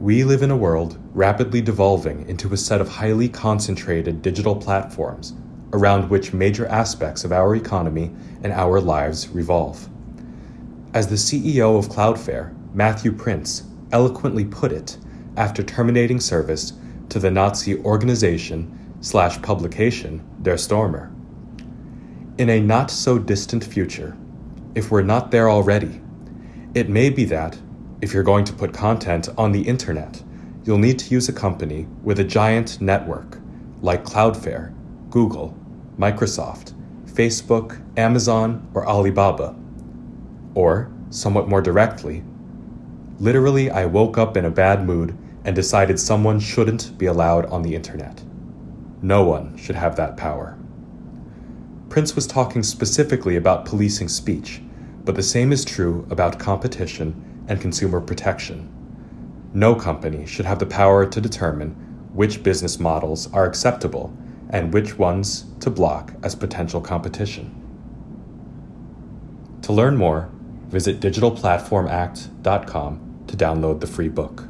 We live in a world rapidly devolving into a set of highly concentrated digital platforms around which major aspects of our economy and our lives revolve. As the CEO of Cloudflare, Matthew Prince, eloquently put it after terminating service to the Nazi organization slash publication Der Stürmer. In a not so distant future, if we're not there already, it may be that, if you're going to put content on the internet, you'll need to use a company with a giant network like Cloudflare, Google, Microsoft, Facebook, Amazon, or Alibaba. Or, somewhat more directly, literally, I woke up in a bad mood and decided someone shouldn't be allowed on the internet. No one should have that power. Prince was talking specifically about policing speech, but the same is true about competition and consumer protection. No company should have the power to determine which business models are acceptable and which ones to block as potential competition. To learn more, visit digitalplatformact.com to download the free book.